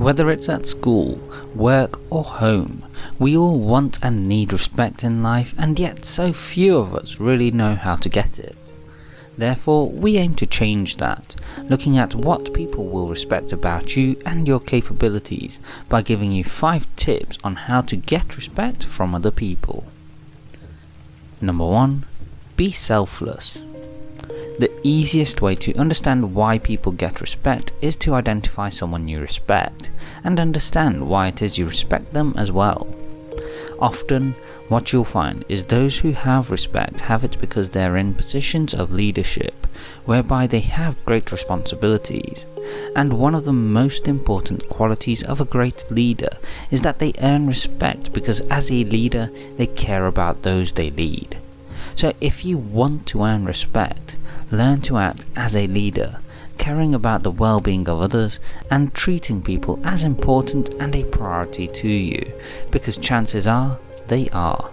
Whether it's at school, work or home, we all want and need respect in life and yet so few of us really know how to get it. Therefore, we aim to change that, looking at what people will respect about you and your capabilities by giving you 5 tips on how to get respect from other people. Number 1. Be selfless. The easiest way to understand why people get respect is to identify someone you respect, and understand why it is you respect them as well. Often, what you'll find is those who have respect have it because they're in positions of leadership, whereby they have great responsibilities, and one of the most important qualities of a great leader is that they earn respect because as a leader they care about those they lead. So if you want to earn respect, learn to act as a leader, caring about the well-being of others and treating people as important and a priority to you, because chances are they are.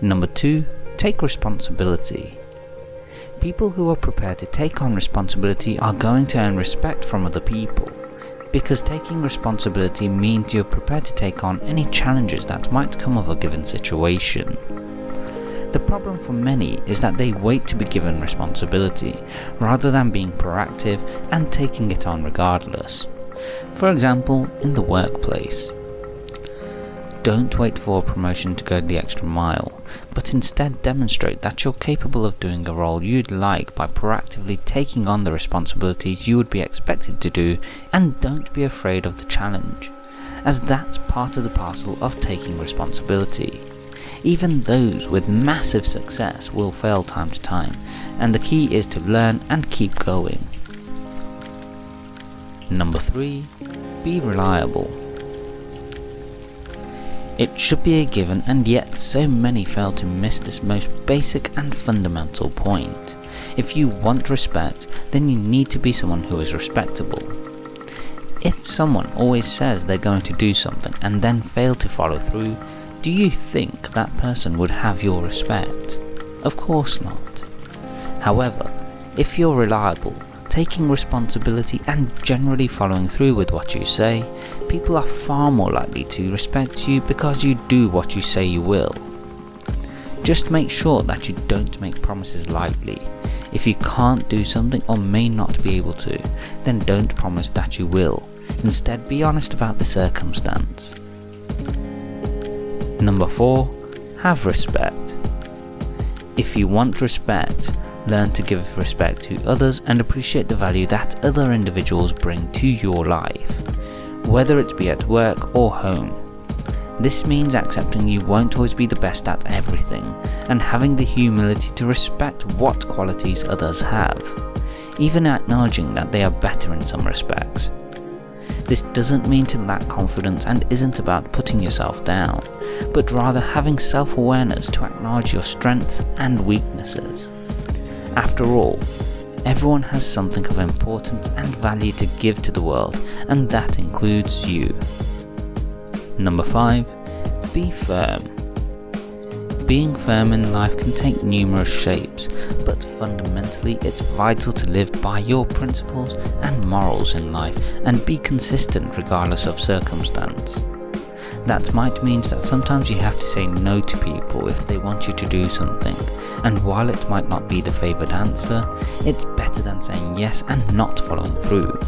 Number 2. Take responsibility. People who are prepared to take on responsibility are going to earn respect from other people, because taking responsibility means you're prepared to take on any challenges that might come of a given situation. The problem for many is that they wait to be given responsibility, rather than being proactive and taking it on regardless. For example, in the workplace. Don't wait for a promotion to go the extra mile, but instead demonstrate that you're capable of doing a role you'd like by proactively taking on the responsibilities you would be expected to do and don't be afraid of the challenge, as that's part of the parcel of taking responsibility. Even those with massive success will fail time to time, and the key is to learn and keep going. Number 3. Be reliable. It should be a given and yet so many fail to miss this most basic and fundamental point. If you want respect, then you need to be someone who is respectable. If someone always says they're going to do something and then fail to follow through, do you think that person would have your respect? Of course not. However, if you're reliable, taking responsibility and generally following through with what you say, people are far more likely to respect you because you do what you say you will. Just make sure that you don't make promises lightly. If you can't do something or may not be able to, then don't promise that you will. Instead be honest about the circumstance. Number 4. Have respect. If you want respect, learn to give respect to others and appreciate the value that other individuals bring to your life, whether it be at work or home. This means accepting you won't always be the best at everything, and having the humility to respect what qualities others have, even acknowledging that they are better in some respects. This doesn't mean to lack confidence and isn't about putting yourself down, but rather having self-awareness to acknowledge your strengths and weaknesses. After all, everyone has something of importance and value to give to the world, and that includes you. Number 5. Be firm. Being firm in life can take numerous shapes, but fundamentally it's vital to live by your principles and morals in life and be consistent regardless of circumstance. That might mean that sometimes you have to say no to people if they want you to do something, and while it might not be the favoured answer, it's better than saying yes and not following through.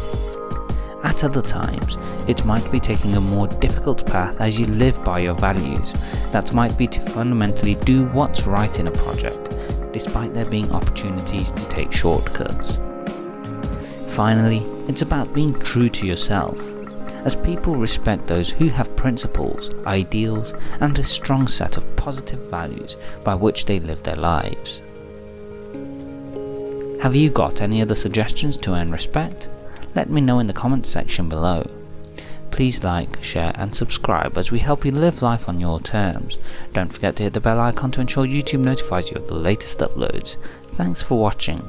At other times, it might be taking a more difficult path as you live by your values. That might be to fundamentally do what's right in a project, despite there being opportunities to take shortcuts. Finally, it's about being true to yourself, as people respect those who have principles, ideals, and a strong set of positive values by which they live their lives. Have you got any other suggestions to earn respect? Let me know in the comments section below. Please like, share and subscribe as we help you live life on your terms. Don't forget to hit the bell icon to ensure YouTube notifies you of the latest uploads. Thanks for watching.